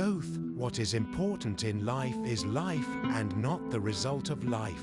Both, what is important in life is life and not the result of life.